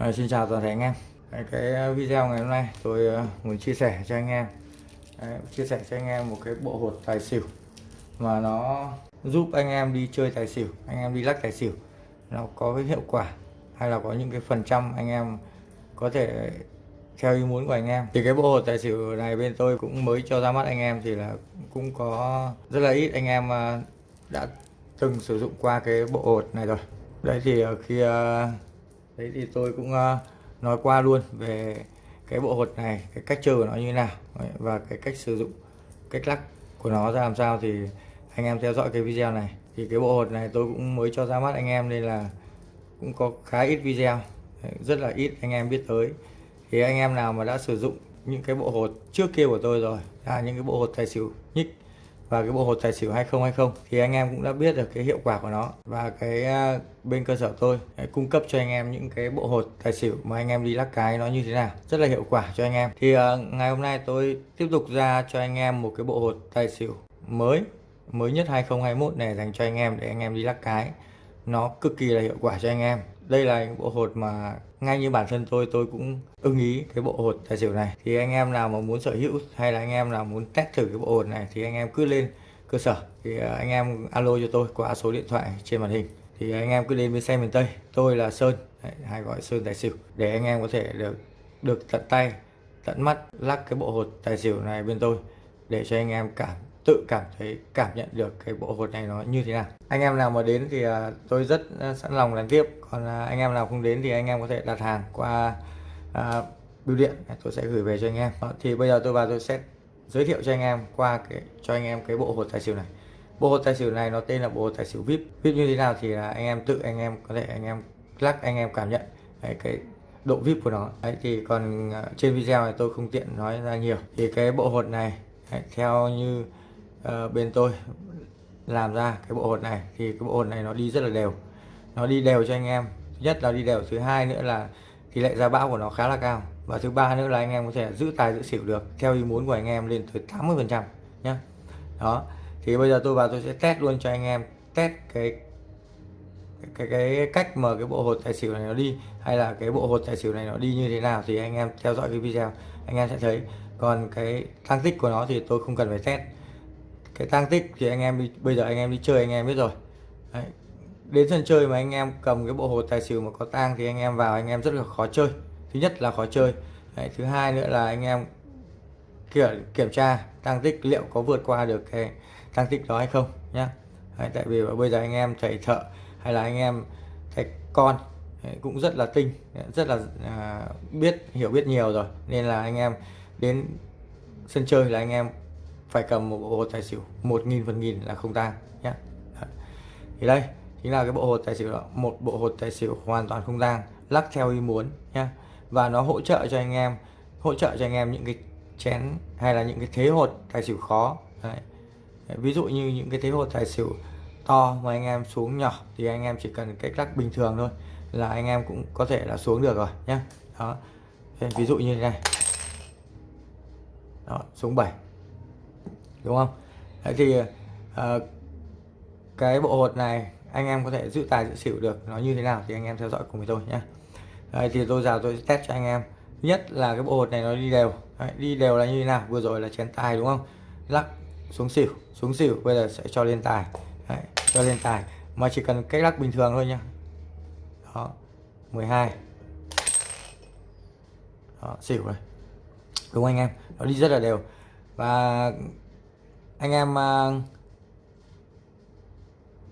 À, xin chào toàn thể anh em. Cái ờ, video ngày hôm nay tôi ờ, muốn chia sẻ cho anh em. Đấy, chia sẻ cho anh em một cái bộ hột tài xỉu mà nó giúp anh em đi chơi tài xỉu anh em đi lắc tài xỉu. Nó có cái hiệu quả hay là có những cái phần trăm anh em có thể theo ý muốn của anh em. Thì cái bộ hột tài xỉu này bên tôi cũng mới cho ra mắt anh em thì là cũng có rất là ít anh em ờ, đã từng sử dụng qua cái bộ hột này rồi. Đấy thì khi đấy thì tôi cũng uh, nói qua luôn về cái bộ hột này cái cách chơi của nó như thế nào đấy, và cái cách sử dụng cách lắc của nó ra làm sao thì anh em theo dõi cái video này. Thì cái bộ hột này tôi cũng mới cho ra mắt anh em nên là cũng có khá ít video đấy, rất là ít anh em biết tới. Thì anh em nào mà đã sử dụng những cái bộ hột trước kia của tôi rồi là những cái bộ hột tài xỉu nhích và cái bộ hột tài xỉu 2020 thì anh em cũng đã biết được cái hiệu quả của nó. Và cái à, bên cơ sở tôi à, cung cấp cho anh em những cái bộ hột tài xỉu mà anh em đi lắc cái nó như thế nào. Rất là hiệu quả cho anh em. Thì uh, ngày hôm nay tôi tiếp tục ra cho anh em một cái bộ hột tài xỉu mới mới nhất 2021 này dành cho anh em để anh em đi lắc cái. Nó cực kỳ là hiệu quả cho anh em. Đây là những bộ hột mà ngay như bản thân tôi tôi cũng ưng ý cái bộ hột tài xỉu này. Thì anh em nào mà muốn sở hữu hay là anh em nào muốn test thử cái bộ hột này thì anh em cứ lên cơ sở. Thì à, anh em alo cho tôi qua số điện thoại trên màn hình. Thì anh em cứ đến bên xe miền Tây. Tôi là Sơn. Hay gọi Sơn tài xỉu. Để anh em có thể được được tận tay, tận mắt lắc cái bộ hột tài xỉu này bên tôi để cho anh em cảm tự cảm thấy cảm nhận được cái bộ hột này nó như thế nào. Anh em nào mà đến thì à, tôi rất à, sẵn lòng làm tiếp. Còn à, anh em nào không đến thì anh em có thể đặt hàng qua à, bưu điện tôi sẽ gửi về cho anh em. Đó, thì bây giờ tôi vào tôi sẽ giới thiệu cho anh em qua cái cho anh em cái bộ hột tài xỉu này. Bộ hột tài xỉu này nó tên là bộ hột tài xỉu vip. Vip như thế nào thì là anh em tự anh em có thể anh em lắc anh em cảm nhận Đấy, cái độ vip của nó. Đấy, thì còn trên video này tôi không tiện nói ra nhiều. Thì cái bộ hột này theo như uh, bên tôi làm ra cái bộ hột này thì cái bộ hột này nó đi rất là đều. Nó đi đều cho anh em. Thứ nhất là đi đều thứ hai nữa là tỷ lệ ra bão của nó khá là cao. Và thứ ba nữa là anh em có thể giữ tài giữ xỉu được theo ý muốn của anh em lên tới 80 phần trăm nhé đó thì bây giờ tôi vào tôi sẽ test luôn cho anh em test cái cái cái cách mà cái bộ hột tài xỉu này nó đi hay là cái bộ hột tài xỉu này nó đi như thế nào thì anh em theo dõi cái video anh em sẽ thấy còn cái tăng tích của nó thì tôi không cần phải test cái tăng tích thì anh em đi bây giờ anh em đi chơi anh em biết rồi Đấy. đến sân chơi mà anh em cầm cái bộ hồ tài xỉu mà có tang thì anh em vào anh em rất là khó chơi thứ nhất là khó chơi Đấy. thứ hai nữa là anh em kiểm kiểm tra tăng tích liệu có vượt qua được cái tăng tích đó hay không nhé Đấy. tại vì bây giờ anh em thầy thợ hay là anh em thầy con Đấy. cũng rất là tinh rất là à, biết hiểu biết nhiều rồi nên là anh em đến sân chơi là anh em phải cầm một bộ hột tài xỉu một nghìn phần nghìn là không tang nhé thì đây, chính là cái bộ hột tài xỉu đó, một bộ hột tài xỉu hoàn toàn không tang, lắc theo ý muốn nhé và nó hỗ trợ cho anh em, hỗ trợ cho anh em những cái chén hay là những cái thế hột tài xỉu khó. Đấy. ví dụ như những cái thế hột tài xỉu to mà anh em xuống nhỏ thì anh em chỉ cần cách lắc bình thường thôi là anh em cũng có thể là xuống được rồi nhé đó. Ví dụ như thế này đó, xuống 7 đúng không? Đấy thì uh, cái bộ hột này anh em có thể giữ tài giữ xỉu được nó như thế nào thì anh em theo dõi cùng với tôi nhé Đấy, thì tôi vào tôi test cho anh em. Thứ nhất là cái bộ hột này nó đi đều. Đấy, đi đều là như thế nào? Vừa rồi là chén tài đúng không? Lắc xuống xỉu xuống xỉu bây giờ sẽ cho lên tài. Đấy, cho lên tài. Mà chỉ cần cách lắc bình thường thôi nhá. Đó 12 đó, xỉu rồi đúng không anh em? Nó đi rất là đều. Và anh em à,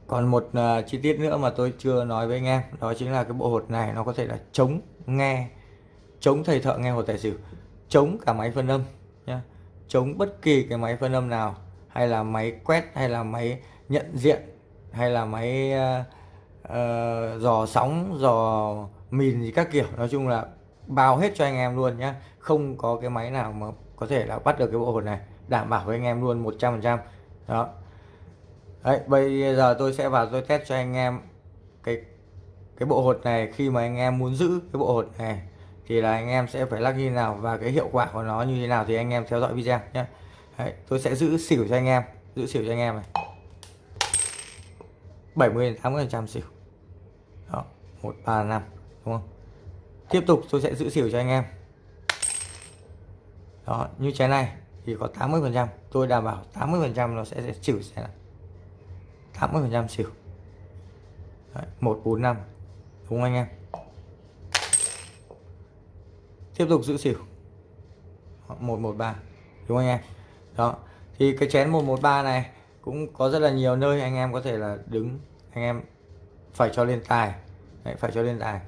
còn một uh, chi tiết nữa mà tôi chưa nói với anh em đó chính là cái bộ hột này nó có thể là chống nghe chống thầy thợ nghe hột tài xỉu chống cả máy phân âm nhá. Chống bất kỳ cái máy phân âm nào hay là máy quét hay là máy nhận diện hay là máy uh, uh, dò sóng dò mìn gì các kiểu. Nói chung là bao hết cho anh em luôn nhé, không có cái máy nào mà có thể là bắt được cái bộ hột này. Đảm bảo với anh em luôn 100% đó. Đấy, bây giờ tôi sẽ vào tôi test cho anh em cái cái bộ hột này. Khi mà anh em muốn giữ cái bộ hột này thì là anh em sẽ phải lắc như nào và cái hiệu quả của nó như thế nào thì anh em theo dõi video nhé Đấy, tôi sẽ giữ xỉu cho anh em giữ xỉu cho anh em này. 70 80 trăm xỉu. Đó 135 đúng không? Tiếp tục tôi sẽ giữ xỉu cho anh em. Đó như trái này thì có 80 phần trăm. Tôi đảm bảo 80 phần trăm nó sẽ, sẽ xỉu sẽ là 80 phần trăm xỉu. Đấy, 145 đúng không anh em? Tiếp tục giữ xỉu. 113 đúng không anh em? Đó thì cái chén 113 này cũng có rất là nhiều nơi anh em có thể là đứng anh em phải cho lên tài. Đấy, phải cho lên tài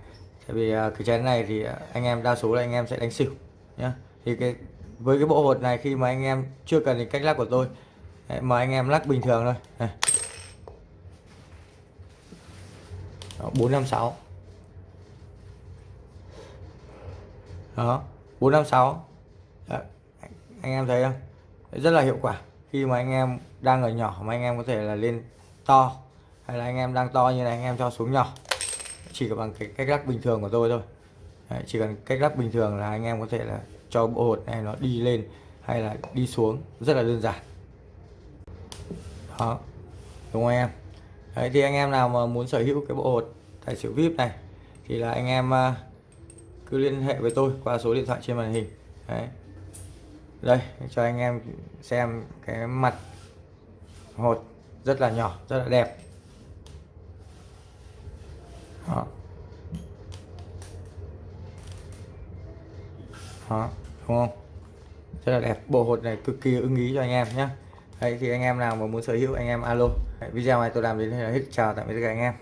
tại vì à, cái chén này thì à, anh em đa số là anh em sẽ đánh xỉu nhá. Thì cái với cái bộ hột này khi mà anh em chưa cần đến cách lắc của tôi Đấy, mà anh em lắc bình thường thôi. Này. Đó, 456 đó 456 Đó. anh em thấy không? Rất là hiệu quả. Khi mà anh em đang ở nhỏ mà anh em có thể là lên to hay là anh em đang to như này anh em cho xuống nhỏ chỉ bằng cái cách lắc bình thường của tôi thôi. Đấy, chỉ cần cách lắc bình thường là anh em có thể là cho bộ hột này nó đi lên hay là đi xuống. Rất là đơn giản. Đó đúng không em? Đấy, thì anh em nào mà muốn sở hữu cái bộ hột tài xỉu vip này thì là anh em à, cứ liên hệ với tôi qua số điện thoại trên màn hình. Đấy. đây cho anh em xem cái mặt hột rất là nhỏ rất là đẹp đó. đó đúng không? Rất là đẹp. Bộ hột này cực kỳ ưng ý cho anh em nhé Đấy thì anh em nào mà muốn sở hữu anh em alo. Đấy, video này tôi làm đến đây là hết. Chào tạm biệt các anh em.